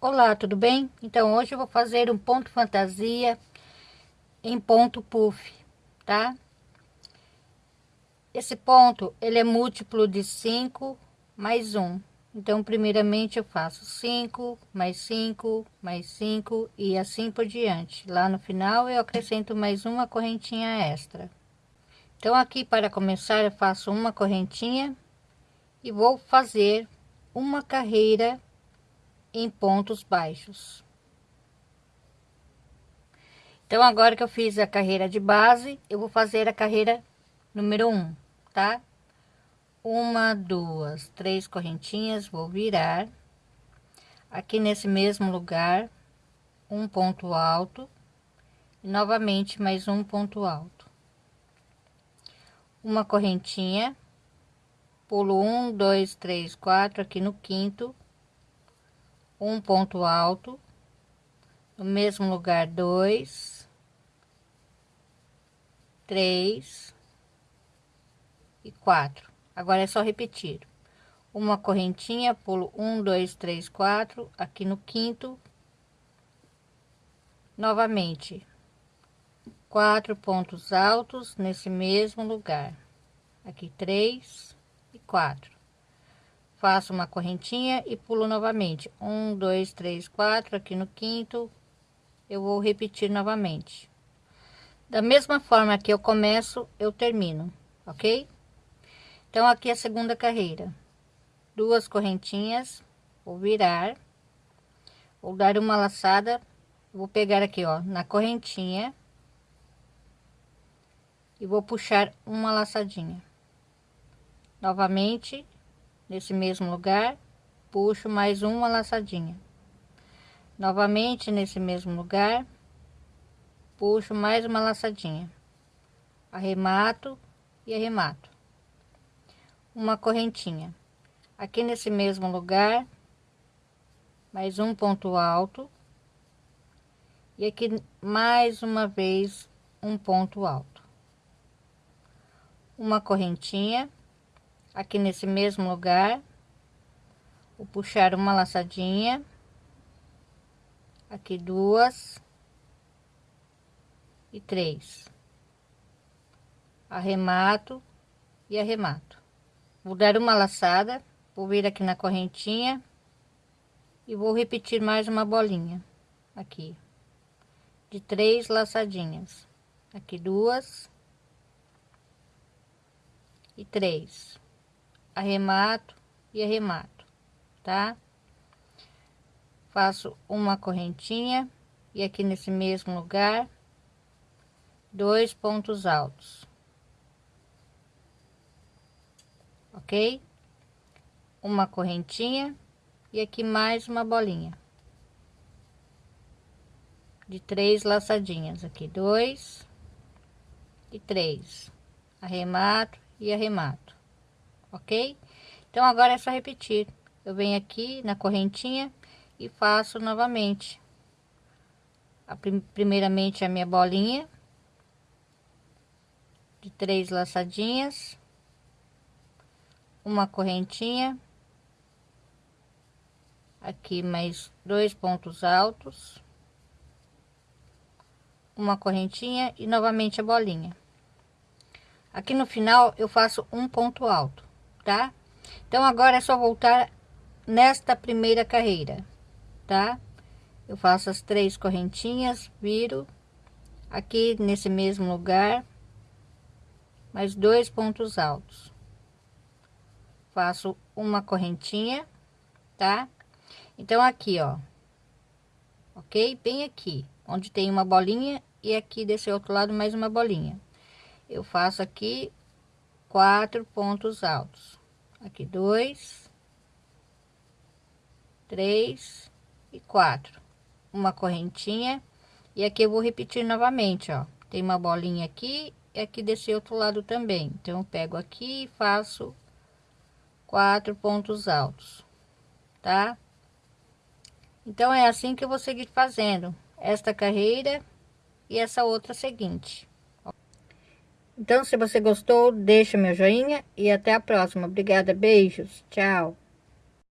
Olá, tudo bem? Então hoje eu vou fazer um ponto fantasia em ponto puff, tá? Esse ponto, ele é múltiplo de 5 mais 1. Então, primeiramente eu faço 5, mais 5, mais 5 e assim por diante. Lá no final eu acrescento mais uma correntinha extra. Então, aqui para começar eu faço uma correntinha e vou fazer uma carreira em pontos baixos. Então, agora que eu fiz a carreira de base, eu vou fazer a carreira número um, tá? Uma, duas, três correntinhas, vou virar. Aqui nesse mesmo lugar, um ponto alto. E novamente, mais um ponto alto. Uma correntinha. Pulo um, dois, três, quatro, aqui no quinto um ponto alto, no mesmo lugar dois, três e quatro. Agora é só repetir. Uma correntinha, pulo um, dois, três, quatro, aqui no quinto. Novamente, quatro pontos altos nesse mesmo lugar. Aqui três e quatro faço uma correntinha e pulo novamente. Um dois três quatro aqui no quinto. Eu vou repetir novamente. Da mesma forma que eu começo eu termino ok? Então aqui é a segunda carreira. Duas correntinhas vou virar vou dar uma laçada vou pegar aqui ó na correntinha e vou puxar uma laçadinha. Novamente nesse mesmo lugar, puxo mais uma laçadinha. Novamente nesse mesmo lugar, puxo mais uma laçadinha. Arremato e arremato. Uma correntinha. Aqui nesse mesmo lugar, mais um ponto alto. E aqui mais uma vez um ponto alto. Uma correntinha aqui nesse mesmo lugar. Vou puxar uma laçadinha. Aqui duas. E três. Arremato e arremato. Vou dar uma laçada vou vir aqui na correntinha e vou repetir mais uma bolinha aqui. De três laçadinhas. Aqui duas. E três arremato e arremato, tá? Faço uma correntinha e aqui nesse mesmo lugar, dois pontos altos. Ok? Uma correntinha e aqui mais uma bolinha. De três laçadinhas, aqui dois e três. Arremato e arremato ok? Então, agora é só repetir. Eu venho aqui na correntinha e faço novamente. A, primeiramente a minha bolinha de três laçadinhas, uma correntinha, aqui mais dois pontos altos, uma correntinha e novamente a bolinha. Aqui no final eu faço um ponto alto tá? Então, agora é só voltar nesta primeira carreira, tá? Eu faço as três correntinhas, viro aqui nesse mesmo lugar, mais dois pontos altos. Faço uma correntinha, tá? Então, aqui, ó, ok? Bem aqui, onde tem uma bolinha e aqui desse outro lado mais uma bolinha. Eu faço aqui quatro pontos altos aqui dois, três e quatro, uma correntinha e aqui eu vou repetir novamente, ó. Tem uma bolinha aqui e aqui desse outro lado também. Então, eu pego aqui e faço quatro pontos altos, tá? Então, é assim que eu vou seguir fazendo esta carreira e essa outra seguinte. Então, se você gostou, deixa meu joinha e até a próxima. Obrigada, beijos, tchau.